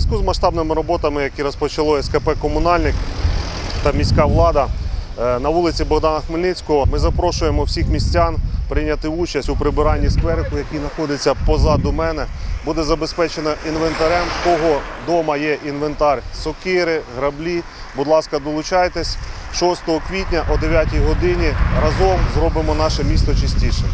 зв'язку з масштабними роботами, які розпочало СКП Комунальник та міська влада е, на вулиці Богдана Хмельницького, ми запрошуємо всіх містян прийняти участь у прибиранні скверику, який знаходиться позаду мене. Буде забезпечено інвентарем. В Кого вдома є інвентар, сокири, граблі. Будь ласка, долучайтесь 6 квітня о 9 годині. Разом зробимо наше місто чистішим.